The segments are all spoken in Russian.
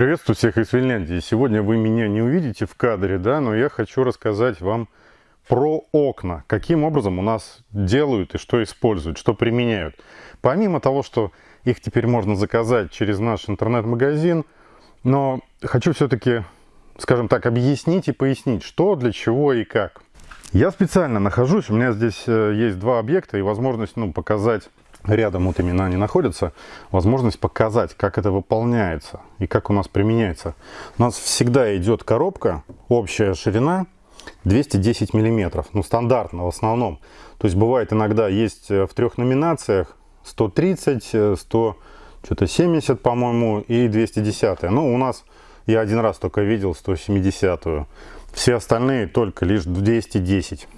Приветствую всех из Финляндии. Сегодня вы меня не увидите в кадре, да, но я хочу рассказать вам про окна. Каким образом у нас делают и что используют, что применяют. Помимо того, что их теперь можно заказать через наш интернет-магазин, но хочу все-таки, скажем так, объяснить и пояснить, что, для чего и как. Я специально нахожусь, у меня здесь э, есть два объекта и возможность ну, показать рядом вот именно они находятся, возможность показать, как это выполняется и как у нас применяется. У нас всегда идет коробка, общая ширина 210 миллиметров, ну стандартно в основном. То есть бывает иногда есть э, в трех номинациях 130, 100, э, что-то 70, по-моему, и 210. Ну, у нас я один раз только видел 170. -ю. Все остальные только лишь 210.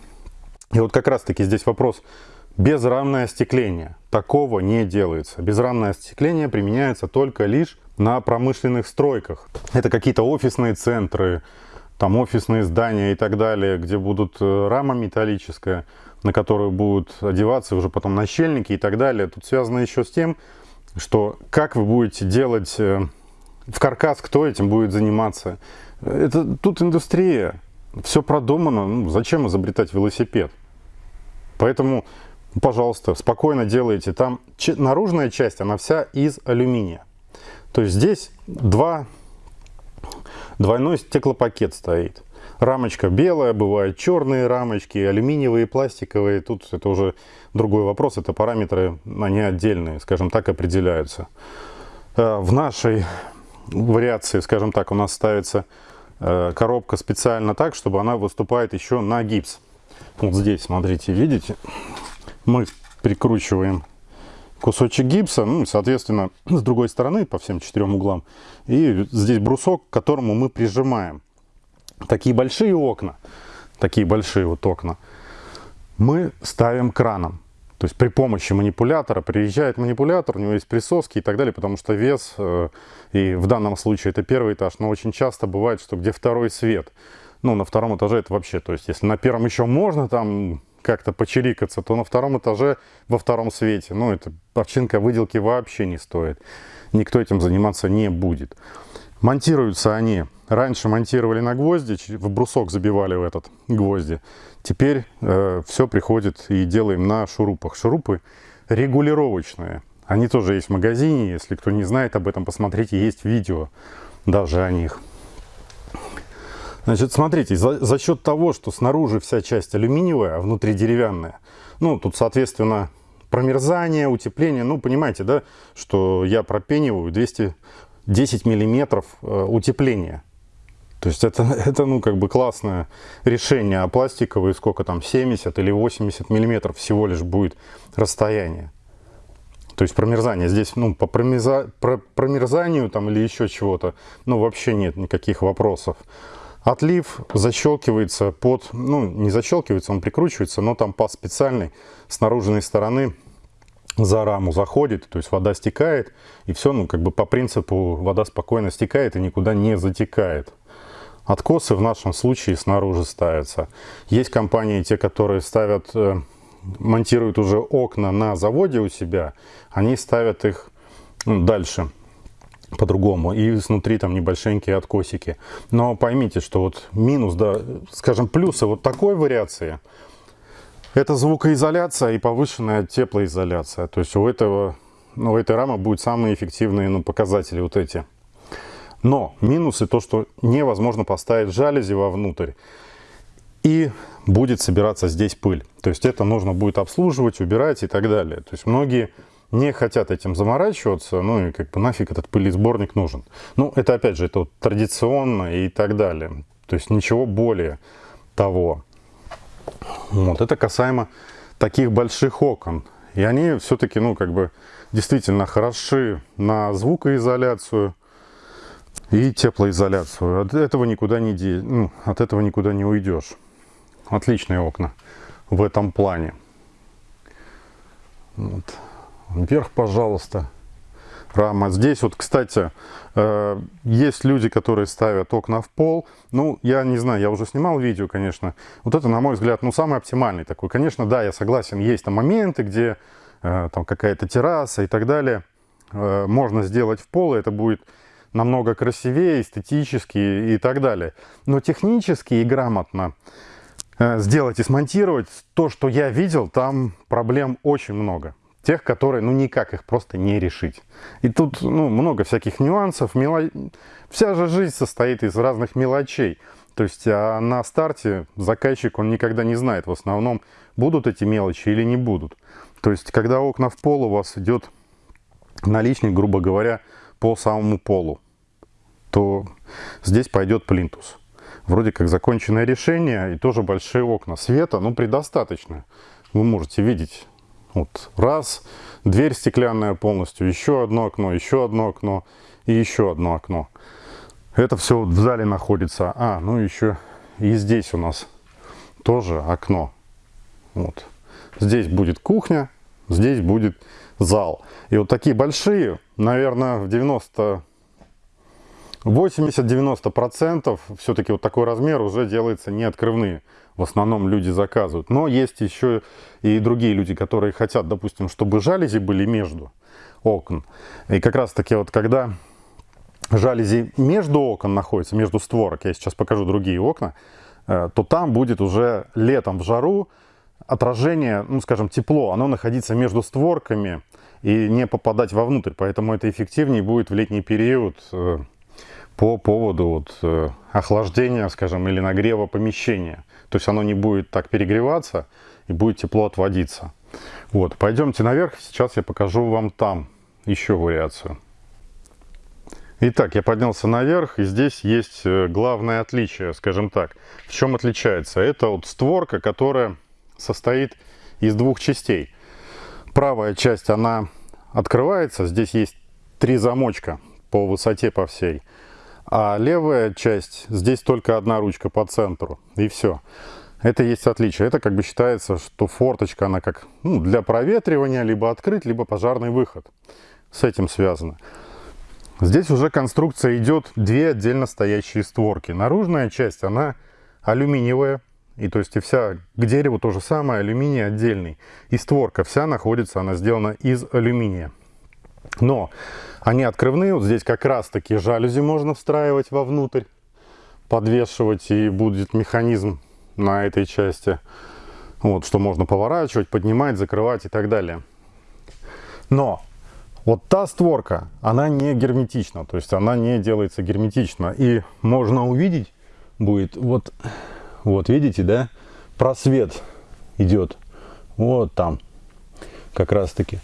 И вот как раз таки здесь вопрос безрамное остекление. Такого не делается. Безрамное остекление применяется только лишь на промышленных стройках. Это какие-то офисные центры, там офисные здания и так далее, где будут э, рама металлическая, на которую будут одеваться уже потом нащельники и так далее. Тут связано еще с тем, что как вы будете делать э, в каркас, кто этим будет заниматься. Это тут индустрия, все продумано. Ну, зачем изобретать велосипед? Поэтому, пожалуйста, спокойно делайте. Там наружная часть, она вся из алюминия. То есть здесь два, двойной стеклопакет стоит. Рамочка белая, бывают черные рамочки, алюминиевые, пластиковые. Тут это уже другой вопрос, это параметры, они отдельные, скажем так, определяются. Э, в нашей вариации, скажем так, у нас ставится э, коробка специально так, чтобы она выступает еще на гипс. Вот здесь, смотрите, видите, мы прикручиваем кусочек гипса, ну, соответственно, с другой стороны, по всем четырем углам. И здесь брусок, к которому мы прижимаем такие большие окна, такие большие вот окна, мы ставим краном. То есть при помощи манипулятора, приезжает манипулятор, у него есть присоски и так далее, потому что вес, э, и в данном случае это первый этаж, но очень часто бывает, что где второй свет. Ну, на втором этаже это вообще, то есть если на первом еще можно там как-то почирикаться, то на втором этаже во втором свете, ну, это овчинка выделки вообще не стоит. Никто этим заниматься не будет. Монтируются они Раньше монтировали на гвозди, в брусок забивали в этот гвозди. Теперь э, все приходит и делаем на шурупах. Шурупы регулировочные. Они тоже есть в магазине. Если кто не знает об этом, посмотрите, есть видео даже о них. Значит, смотрите, за, за счет того, что снаружи вся часть алюминиевая, а внутри деревянная, ну, тут, соответственно, промерзание, утепление, ну, понимаете, да, что я пропениваю 210 миллиметров э, утепления. То есть это, это ну, как бы классное решение, а пластиковые сколько там, 70 или 80 миллиметров всего лишь будет расстояние. То есть промерзание здесь, ну, по промерза, про, промерзанию там или еще чего-то, ну, вообще нет никаких вопросов. Отлив защелкивается под, ну, не защелкивается, он прикручивается, но там по специальной с наружной стороны за раму заходит, то есть вода стекает, и все, ну, как бы по принципу вода спокойно стекает и никуда не затекает. Откосы в нашем случае снаружи ставятся. Есть компании, те, которые ставят, э, монтируют уже окна на заводе у себя, они ставят их ну, дальше по-другому. И снутри там небольшенькие откосики. Но поймите, что вот минус, да, скажем, плюсы вот такой вариации, это звукоизоляция и повышенная теплоизоляция. То есть у этого, ну, у этой рамы будут самые эффективные ну, показатели вот эти. Но минусы то, что невозможно поставить жалюзи вовнутрь. И будет собираться здесь пыль. То есть это нужно будет обслуживать, убирать и так далее. То есть многие не хотят этим заморачиваться, ну и как бы нафиг этот пылесборник нужен. Ну это опять же, это вот традиционно и так далее. То есть ничего более того. Вот это касаемо таких больших окон. И они все-таки, ну как бы, действительно хороши на звукоизоляцию, и теплоизоляцию. От этого никуда не, де... ну, от этого никуда не уйдешь. Отличные окна в этом плане. Вот. Вверх, пожалуйста. Рама. Здесь вот, кстати, э, есть люди, которые ставят окна в пол. Ну, я не знаю, я уже снимал видео, конечно. Вот это, на мой взгляд, ну, самый оптимальный такой. Конечно, да, я согласен, есть там моменты, где э, там какая-то терраса и так далее. Э, можно сделать в пол, и это будет намного красивее, эстетически и так далее. Но технически и грамотно сделать и смонтировать то, что я видел, там проблем очень много. Тех, которые, ну, никак их просто не решить. И тут, ну, много всяких нюансов. Мело... Вся же жизнь состоит из разных мелочей. То есть а на старте заказчик, он никогда не знает в основном, будут эти мелочи или не будут. То есть когда окна в пол, у вас идет наличник, грубо говоря, по самому полу, то здесь пойдет плинтус. Вроде как законченное решение и тоже большие окна. Света, ну, предостаточно. Вы можете видеть, вот раз, дверь стеклянная полностью, еще одно окно, еще одно окно и еще одно окно. Это все вот в зале находится. А, ну еще и здесь у нас тоже окно. Вот. Здесь будет кухня, здесь будет зал. И вот такие большие, наверное, в 90 80-90% все-таки вот такой размер уже делается не открывные. В основном люди заказывают. Но есть еще и другие люди, которые хотят, допустим, чтобы жалюзи были между окон. И как раз таки вот когда жалюзи между окон находятся, между створок, я сейчас покажу другие окна, э, то там будет уже летом в жару отражение, ну скажем, тепло, оно находиться между створками и не попадать вовнутрь. Поэтому это эффективнее будет в летний период э, по поводу вот, э, охлаждения, скажем, или нагрева помещения. То есть оно не будет так перегреваться и будет тепло отводиться. Вот, пойдемте наверх, сейчас я покажу вам там еще вариацию. Итак, я поднялся наверх, и здесь есть э, главное отличие, скажем так. В чем отличается? Это вот створка, которая состоит из двух частей. Правая часть, она открывается, здесь есть три замочка по высоте по всей. А левая часть, здесь только одна ручка по центру, и все. Это есть отличие. Это как бы считается, что форточка, она как ну, для проветривания, либо открыть, либо пожарный выход. С этим связано. Здесь уже конструкция идет две отдельно стоящие створки. Наружная часть, она алюминиевая. И то есть и вся к дереву то же самое, алюминий отдельный. И створка вся находится, она сделана из алюминия. Но они открывные, вот здесь как раз таки жалюзи можно встраивать вовнутрь, подвешивать, и будет механизм на этой части. Вот, что можно поворачивать, поднимать, закрывать и так далее. Но вот та створка, она не герметична, то есть она не делается герметично. И можно увидеть будет, вот, вот видите, да, просвет идет, вот там, как раз таки.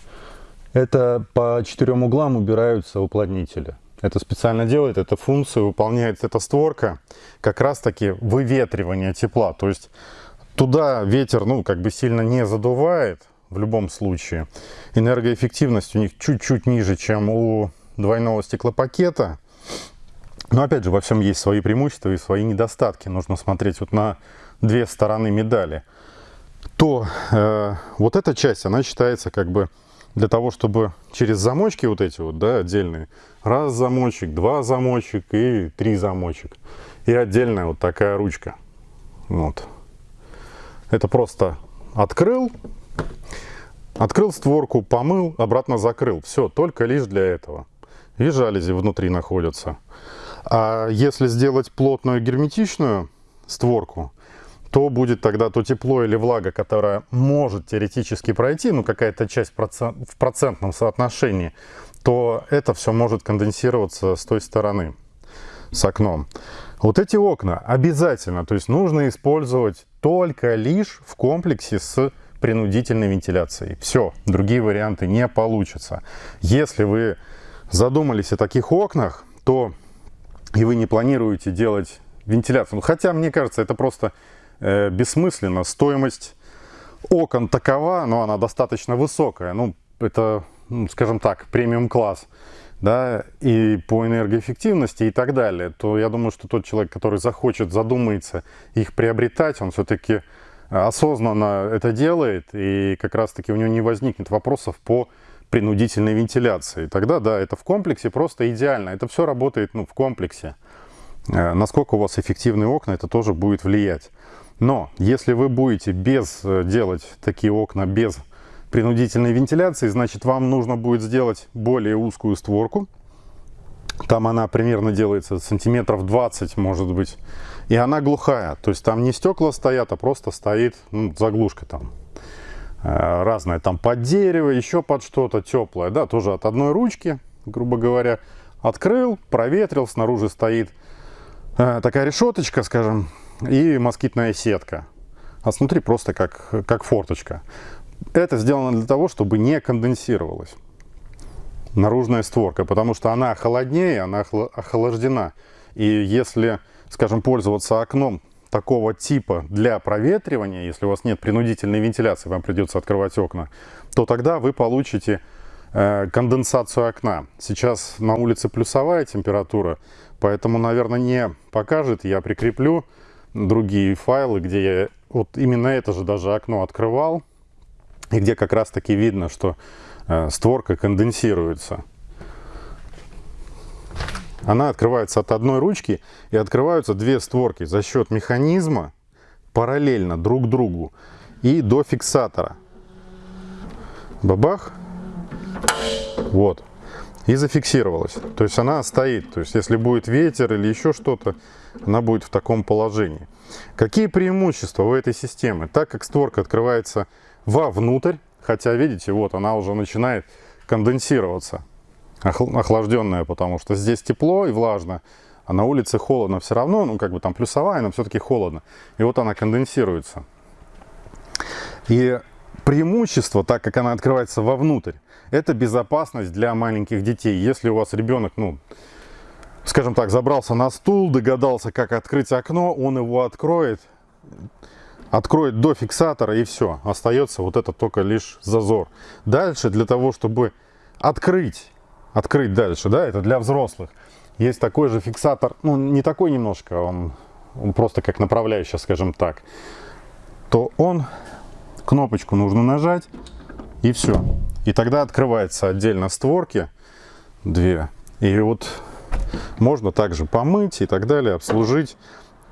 Это по четырем углам убираются уплотнители. Это специально делает, эта функция выполняет эта створка, как раз таки выветривание тепла. То есть туда ветер, ну, как бы сильно не задувает, в любом случае. Энергоэффективность у них чуть-чуть ниже, чем у двойного стеклопакета. Но опять же, во всем есть свои преимущества и свои недостатки. Нужно смотреть вот на две стороны медали. То э, вот эта часть, она считается как бы для того, чтобы через замочки вот эти вот, да, отдельные, раз замочек, два замочек и три замочек. И отдельная вот такая ручка. Вот. Это просто открыл, Открыл створку, помыл, обратно закрыл. Все, только лишь для этого. И жалюзи внутри находятся. А если сделать плотную герметичную створку, то будет тогда то тепло или влага, которая может теоретически пройти, ну какая-то часть в процентном соотношении, то это все может конденсироваться с той стороны, с окном. Вот эти окна обязательно, то есть нужно использовать только лишь в комплексе с принудительной вентиляцией. Все, другие варианты не получатся. Если вы задумались о таких окнах, то и вы не планируете делать вентиляцию. Ну, хотя, мне кажется, это просто э, бессмысленно. Стоимость окон такова, но она достаточно высокая. Ну, это, ну, скажем так, премиум-класс. Да, и по энергоэффективности и так далее, то я думаю, что тот человек, который захочет, задумается их приобретать, он все-таки осознанно это делает, и как раз-таки у него не возникнет вопросов по принудительной вентиляции. Тогда, да, это в комплексе просто идеально. Это все работает ну, в комплексе. Э, насколько у вас эффективные окна, это тоже будет влиять. Но если вы будете без э, делать такие окна без принудительной вентиляции, значит вам нужно будет сделать более узкую створку, Там она примерно делается сантиметров 20, может быть. И она глухая. То есть там не стекла стоят, а просто стоит ну, заглушка там. Э, разная там под дерево, еще под что-то теплое. Да, тоже от одной ручки, грубо говоря. Открыл, проветрил, снаружи стоит э, такая решеточка, скажем, и москитная сетка. А снутри просто как, как форточка. Это сделано для того, чтобы не конденсировалось наружная створка, потому что она холоднее, она охлаждена. И если, скажем, пользоваться окном такого типа для проветривания, если у вас нет принудительной вентиляции, вам придется открывать окна, то тогда вы получите э, конденсацию окна. Сейчас на улице плюсовая температура, поэтому, наверное, не покажет. Я прикреплю другие файлы, где я вот именно это же даже окно открывал, и где как раз таки видно, что э, створка конденсируется. Она открывается от одной ручки и открываются две створки за счет механизма параллельно друг другу и до фиксатора. Бабах. Вот. И зафиксировалась. То есть она стоит. То есть если будет ветер или еще что-то, она будет в таком положении. Какие преимущества у этой системы? Так как створка открывается вовнутрь, хотя видите, вот она уже начинает конденсироваться охлажденная, потому что здесь тепло и влажно, а на улице холодно все равно, ну как бы там плюсовая, но все-таки холодно. И вот она конденсируется. И преимущество, так как она открывается вовнутрь, это безопасность для маленьких детей. Если у вас ребенок, ну, скажем так, забрался на стул, догадался, как открыть окно, он его откроет, откроет до фиксатора и все. Остается вот это только лишь зазор. Дальше для того, чтобы открыть открыть дальше, да, это для взрослых. Есть такой же фиксатор, ну, не такой немножко, он, он просто как направляющий, скажем так, то он, кнопочку нужно нажать, и все. И тогда открывается отдельно створки, две, и вот можно также помыть и так далее, обслужить.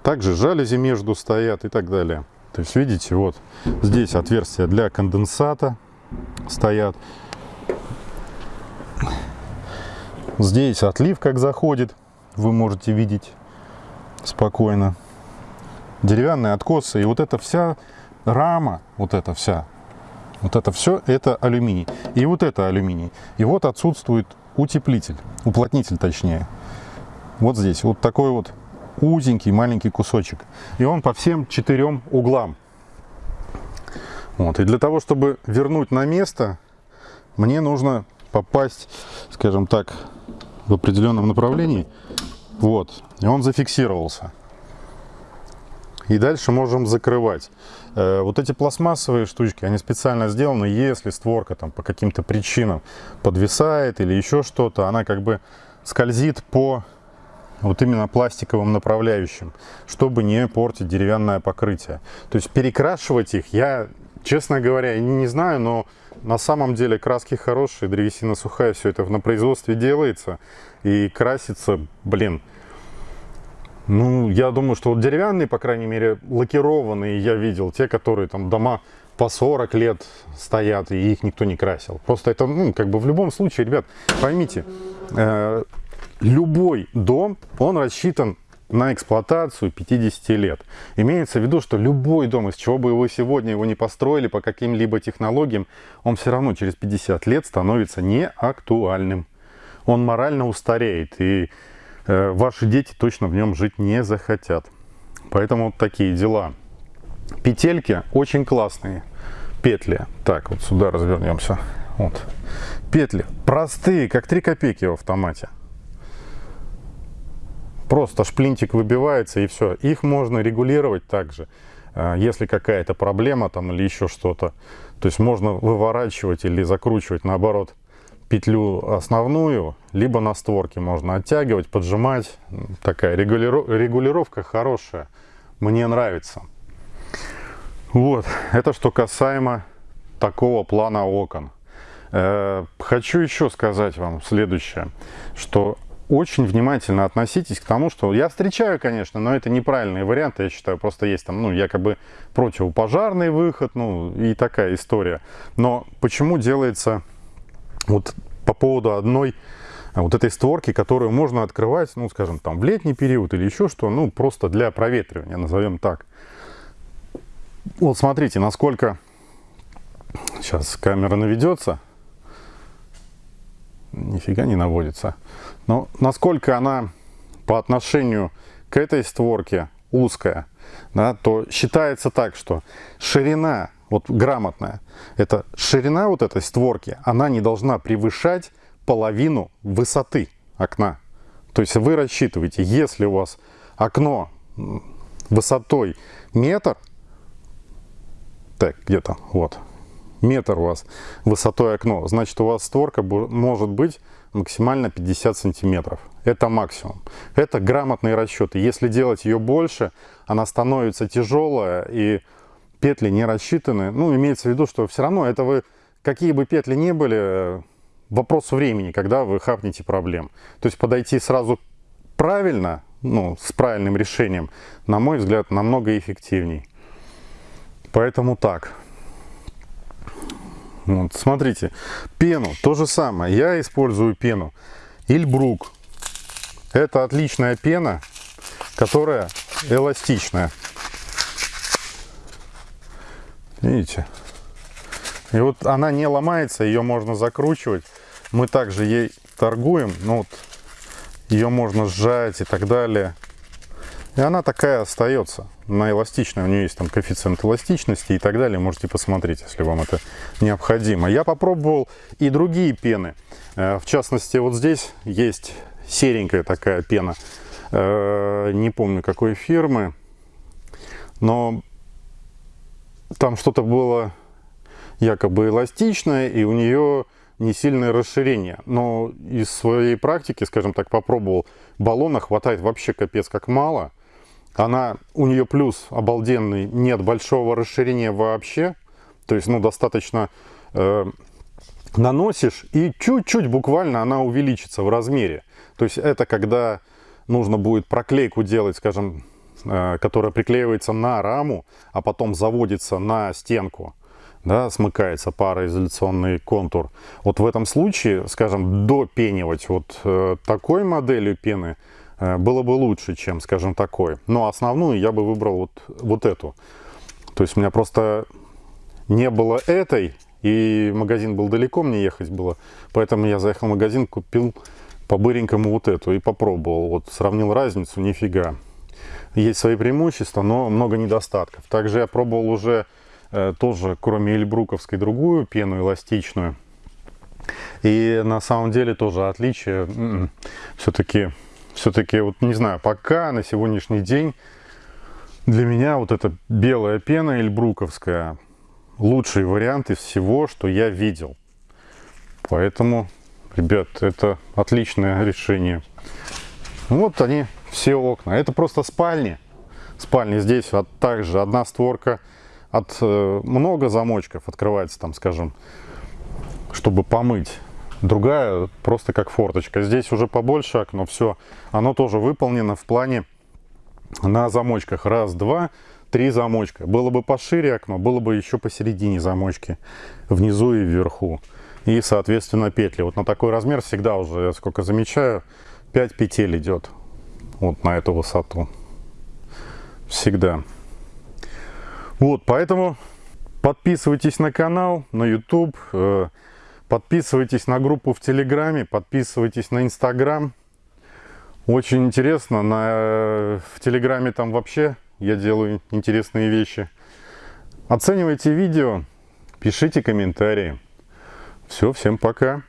Также жалюзи между стоят и так далее. То есть, видите, вот здесь отверстия для конденсата стоят. Здесь отлив как заходит, вы можете видеть спокойно. Деревянные откосы. И вот эта вся рама, вот эта вся, вот это все, это алюминий. И вот это алюминий. И вот отсутствует утеплитель, уплотнитель точнее. Вот здесь, вот такой вот узенький маленький кусочек. И он по всем четырем углам. Вот. И для того, чтобы вернуть на место, мне нужно попасть, скажем так, в определенном направлении. Вот. И он зафиксировался. И дальше можем закрывать. Э, вот эти пластмассовые штучки, они специально сделаны, если створка там по каким-то причинам подвисает или еще что-то, она как бы скользит по вот именно пластиковым направляющим, чтобы не портить деревянное покрытие. То есть перекрашивать их я, честно говоря, не знаю, но на самом деле краски хорошие, древесина сухая, все это на производстве делается и красится, блин. Ну, я думаю, что вот деревянные, по крайней мере, лакированные я видел, те, которые там дома по 40 лет стоят, и их никто не красил. Просто это, ну, как бы в любом случае, ребят, поймите, э, любой дом, он рассчитан на эксплуатацию 50 лет. Имеется в виду, что любой дом, из чего бы вы сегодня его не построили по каким-либо технологиям, он все равно через 50 лет становится неактуальным. Он морально устареет, и ваши дети точно в нем жить не захотят. Поэтому вот такие дела. Петельки очень классные. Петли. Так, вот сюда развернемся. Вот. Петли простые, как 3 копейки в автомате. Просто шплинтик выбивается и все. Их можно регулировать также, э, если какая-то проблема там или еще что-то. То есть можно выворачивать или закручивать наоборот петлю основную, либо на створке можно оттягивать, поджимать. Такая регулировка хорошая, мне нравится. Вот, это что касаемо такого плана окон. Э, хочу еще сказать вам следующее, что очень внимательно относитесь к тому, что я встречаю, конечно, но это неправильные варианты, я считаю, просто есть там, ну, якобы противопожарный выход, ну, и такая история. Но почему делается вот по поводу одной вот этой створки, которую можно открывать, ну, скажем, там в летний период или еще что, ну, просто для проветривания, назовем так. Вот смотрите, насколько сейчас камера наведется. Нифига не наводится. Но насколько она по отношению к этой створке узкая, да, то считается так, что ширина, вот грамотная, это ширина вот этой створки, она не должна превышать половину высоты окна. То есть вы рассчитываете, если у вас окно высотой метр, так, где-то, вот, метр у вас высотой окно, значит у вас створка может быть максимально 50 сантиметров. Это максимум. Это грамотные расчеты. Если делать ее больше, она становится тяжелая и петли не рассчитаны. Ну, имеется в виду, что все равно это вы, какие бы петли ни были, вопрос времени, когда вы хапнете проблем. То есть подойти сразу правильно, ну, с правильным решением, на мой взгляд, намного эффективней. Поэтому так. Вот, смотрите, пену, то же самое. Я использую пену Ильбрук. Это отличная пена, которая эластичная. Видите? И вот она не ломается, ее можно закручивать. Мы также ей торгуем, ну вот ее можно сжать и так далее. И она такая остается. Она эластичная, у нее есть там коэффициент эластичности и так далее. Можете посмотреть, если вам это необходимо. Я попробовал и другие пены. Э, в частности, вот здесь есть серенькая такая пена. Э, не помню какой фирмы. Но там что-то было якобы эластичное, и у нее не сильное расширение. Но из своей практики, скажем так, попробовал, баллона хватает вообще капец как мало. Она, у нее плюс обалденный, нет большого расширения вообще. То есть, ну, достаточно э, наносишь, и чуть-чуть буквально она увеличится в размере. То есть, это когда нужно будет проклейку делать, скажем, которая приклеивается на раму, а потом заводится на стенку да, смыкается пароизоляционный контур. Вот в этом случае, скажем, допенивать вот э, такой моделью пены Э, было бы лучше, чем, скажем, такой. Но основную я бы выбрал вот, вот эту. То есть у меня просто не было этой, и магазин был далеко, мне ехать было. Поэтому я заехал в магазин, купил по-быренькому вот эту и попробовал. Вот сравнил разницу, нифига. Есть свои преимущества, но много недостатков. Также я пробовал уже э, тоже, кроме эльбруковской, другую пену эластичную. И на самом деле тоже отличие м-м, все-таки все-таки, вот не знаю, пока на сегодняшний день для меня вот эта белая пена эльбруковская лучший вариант из всего, что я видел. Поэтому, ребят, это отличное решение. Вот они, все окна. Это просто спальни. Спальни здесь вот также одна створка от э, много замочков открывается там, скажем, чтобы помыть другая просто как форточка. Здесь уже побольше окно, все. Оно тоже выполнено в плане на замочках. Раз, два, три замочка. Было бы пошире окно, было бы еще посередине замочки. Внизу и вверху. И, соответственно, петли. Вот на такой размер всегда уже, я сколько замечаю, 5 петель идет. Вот на эту высоту. Всегда. Вот, поэтому подписывайтесь на канал, на YouTube. Э, Подписывайтесь на группу в Телеграме, подписывайтесь на Инстаграм. Очень интересно, на, в Телеграме там вообще я делаю интересные вещи. Оценивайте видео, пишите комментарии. Все, всем пока.